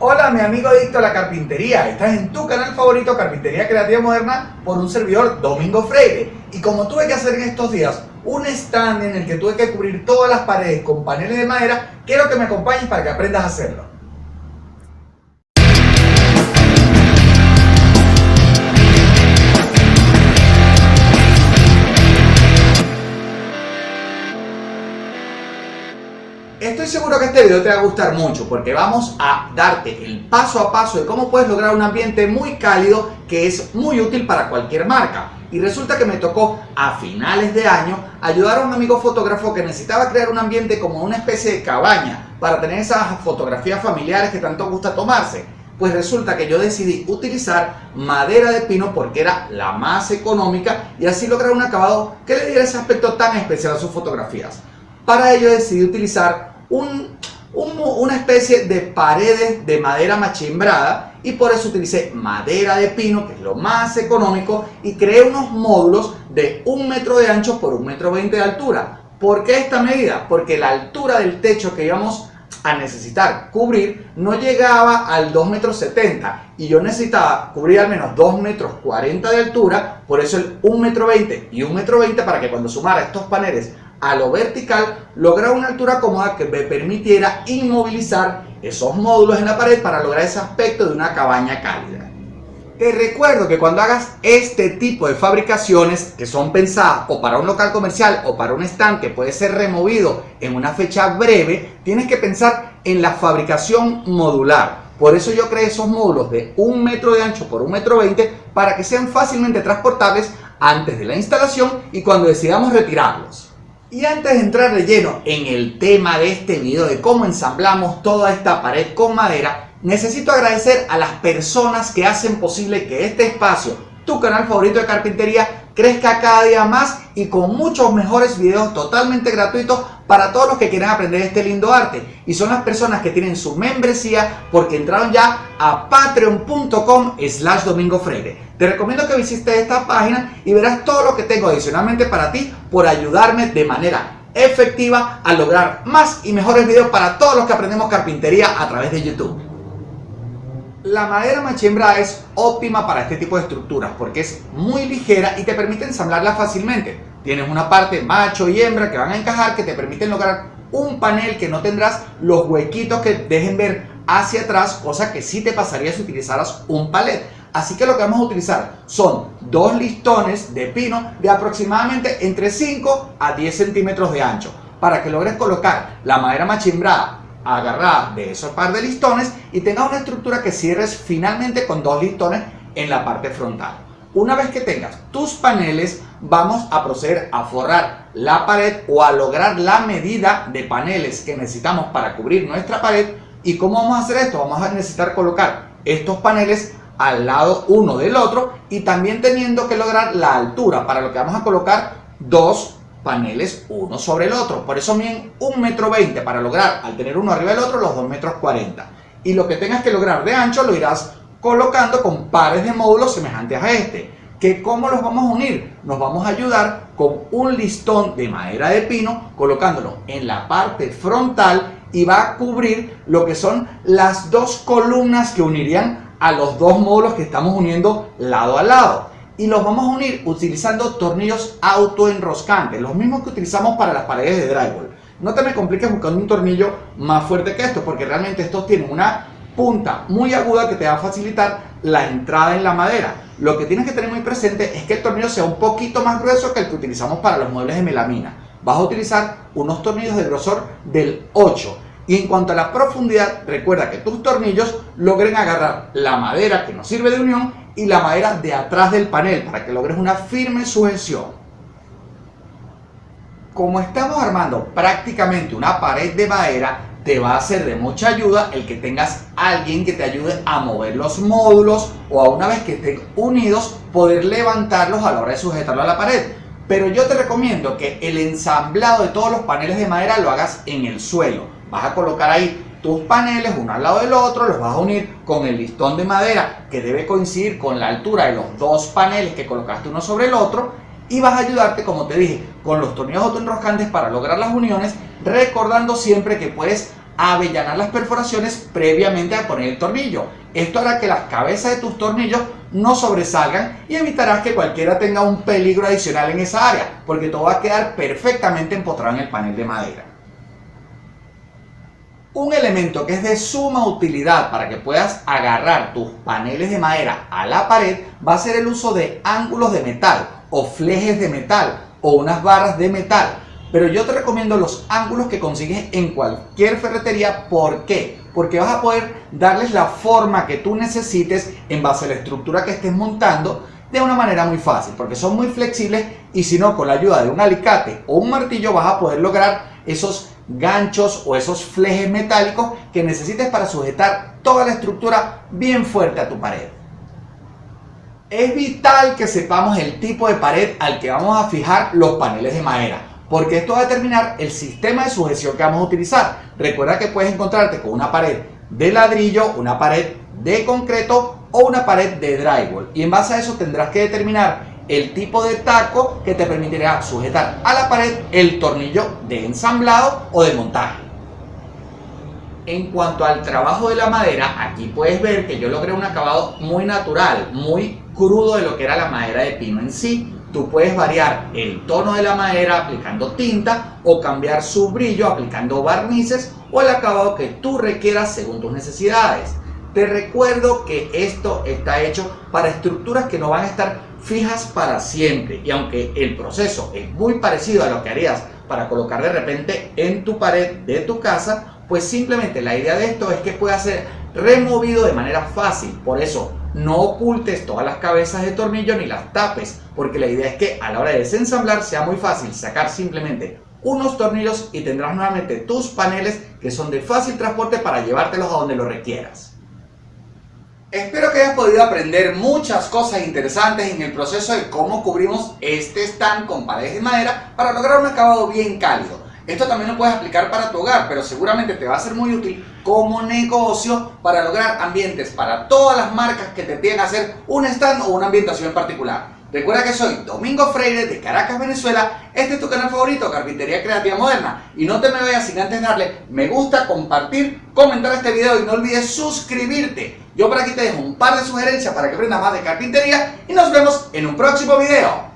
Hola mi amigo adicto a la carpintería, estás en tu canal favorito Carpintería Creativa Moderna por un servidor Domingo Freire y como tuve que hacer en estos días un stand en el que tuve que cubrir todas las paredes con paneles de madera, quiero que me acompañes para que aprendas a hacerlo. Estoy seguro que este video te va a gustar mucho porque vamos a darte el paso a paso de cómo puedes lograr un ambiente muy cálido que es muy útil para cualquier marca. Y resulta que me tocó a finales de año ayudar a un amigo fotógrafo que necesitaba crear un ambiente como una especie de cabaña para tener esas fotografías familiares que tanto gusta tomarse. Pues resulta que yo decidí utilizar madera de pino porque era la más económica y así lograr un acabado que le diera ese aspecto tan especial a sus fotografías. Para ello decidí utilizar una especie de paredes de madera machimbrada y por eso utilicé madera de pino, que es lo más económico, y creé unos módulos de un metro de ancho por un metro veinte de altura. ¿Por qué esta medida? Porque la altura del techo que íbamos a necesitar cubrir no llegaba al 2 metros 70 y yo necesitaba cubrir al menos 2 metros 40 de altura, por eso el 1 metro 20 y 1 metro 20 para que cuando sumara estos paneles a lo vertical lograr una altura cómoda que me permitiera inmovilizar esos módulos en la pared para lograr ese aspecto de una cabaña cálida. Te recuerdo que cuando hagas este tipo de fabricaciones que son pensadas o para un local comercial o para un stand que puede ser removido en una fecha breve, tienes que pensar en la fabricación modular. Por eso yo creé esos módulos de un metro de ancho por un metro veinte para que sean fácilmente transportables antes de la instalación y cuando decidamos retirarlos. Y antes de entrar de lleno en el tema de este video de cómo ensamblamos toda esta pared con madera, necesito agradecer a las personas que hacen posible que este espacio, tu canal favorito de carpintería, crezca cada día más y con muchos mejores videos totalmente gratuitos para todos los que quieren aprender este lindo arte. Y son las personas que tienen su membresía porque entraron ya a patreon.com slash domingo freire. Te recomiendo que visites esta página y verás todo lo que tengo adicionalmente para ti por ayudarme de manera efectiva a lograr más y mejores videos para todos los que aprendemos carpintería a través de YouTube. La madera machembra es óptima para este tipo de estructuras porque es muy ligera y te permite ensamblarla fácilmente. Tienes una parte macho y hembra que van a encajar que te permiten lograr un panel que no tendrás los huequitos que dejen ver hacia atrás, cosa que sí te pasaría si utilizaras un palet. Así que lo que vamos a utilizar son dos listones de pino de aproximadamente entre 5 a 10 centímetros de ancho para que logres colocar la madera machimbrada agarrada de esos par de listones y tengas una estructura que cierres finalmente con dos listones en la parte frontal. Una vez que tengas tus paneles, vamos a proceder a forrar la pared o a lograr la medida de paneles que necesitamos para cubrir nuestra pared. ¿Y cómo vamos a hacer esto? Vamos a necesitar colocar estos paneles al lado uno del otro y también teniendo que lograr la altura para lo que vamos a colocar dos paneles uno sobre el otro. Por eso miden un metro veinte para lograr al tener uno arriba del otro los dos metros cuarenta. Y lo que tengas que lograr de ancho lo irás colocando con pares de módulos semejantes a este. que ¿Cómo los vamos a unir? Nos vamos a ayudar con un listón de madera de pino colocándolo en la parte frontal y va a cubrir lo que son las dos columnas que unirían a los dos módulos que estamos uniendo lado a lado y los vamos a unir utilizando tornillos autoenroscantes, los mismos que utilizamos para las paredes de drywall. No te me compliques buscando un tornillo más fuerte que esto, porque realmente estos tienen una punta muy aguda que te va a facilitar la entrada en la madera. Lo que tienes que tener muy presente es que el tornillo sea un poquito más grueso que el que utilizamos para los muebles de melamina. Vas a utilizar unos tornillos de grosor del 8 y en cuanto a la profundidad, recuerda que tus tornillos logren agarrar la madera que nos sirve de unión y la madera de atrás del panel para que logres una firme sujeción. Como estamos armando prácticamente una pared de madera, te va a ser de mucha ayuda el que tengas alguien que te ayude a mover los módulos o a una vez que estén unidos poder levantarlos a la hora de sujetarlo a la pared. Pero yo te recomiendo que el ensamblado de todos los paneles de madera lo hagas en el suelo Vas a colocar ahí tus paneles uno al lado del otro, los vas a unir con el listón de madera que debe coincidir con la altura de los dos paneles que colocaste uno sobre el otro y vas a ayudarte, como te dije, con los tornillos autoenroscantes para lograr las uniones, recordando siempre que puedes avellanar las perforaciones previamente a poner el tornillo. Esto hará que las cabezas de tus tornillos no sobresalgan y evitarás que cualquiera tenga un peligro adicional en esa área, porque todo va a quedar perfectamente empotrado en el panel de madera. Un elemento que es de suma utilidad para que puedas agarrar tus paneles de madera a la pared va a ser el uso de ángulos de metal o flejes de metal o unas barras de metal. Pero yo te recomiendo los ángulos que consigues en cualquier ferretería. ¿Por qué? Porque vas a poder darles la forma que tú necesites en base a la estructura que estés montando de una manera muy fácil. Porque son muy flexibles y si no, con la ayuda de un alicate o un martillo vas a poder lograr esos ganchos o esos flejes metálicos que necesites para sujetar toda la estructura bien fuerte a tu pared. Es vital que sepamos el tipo de pared al que vamos a fijar los paneles de madera, porque esto va a determinar el sistema de sujeción que vamos a utilizar. Recuerda que puedes encontrarte con una pared de ladrillo, una pared de concreto o una pared de drywall y en base a eso tendrás que determinar el tipo de taco que te permitirá sujetar a la pared el tornillo de ensamblado o de montaje. En cuanto al trabajo de la madera, aquí puedes ver que yo logré un acabado muy natural, muy crudo de lo que era la madera de pino en sí. Tú puedes variar el tono de la madera aplicando tinta o cambiar su brillo aplicando barnices o el acabado que tú requieras según tus necesidades. Te recuerdo que esto está hecho para estructuras que no van a estar fijas para siempre y aunque el proceso es muy parecido a lo que harías para colocar de repente en tu pared de tu casa, pues simplemente la idea de esto es que pueda ser removido de manera fácil. Por eso no ocultes todas las cabezas de tornillo ni las tapes, porque la idea es que a la hora de desensamblar sea muy fácil sacar simplemente unos tornillos y tendrás nuevamente tus paneles que son de fácil transporte para llevártelos a donde lo requieras. Espero que hayas podido aprender muchas cosas interesantes en el proceso de cómo cubrimos este stand con paredes de madera para lograr un acabado bien cálido. Esto también lo puedes aplicar para tu hogar, pero seguramente te va a ser muy útil como negocio para lograr ambientes para todas las marcas que te piden hacer un stand o una ambientación en particular. Recuerda que soy Domingo Freire de Caracas, Venezuela. Este es tu canal favorito, Carpintería Creativa Moderna. Y no te me vayas sin antes darle me gusta, compartir, comentar este video y no olvides suscribirte. Yo por aquí te dejo un par de sugerencias para que aprendas más de carpintería y nos vemos en un próximo video.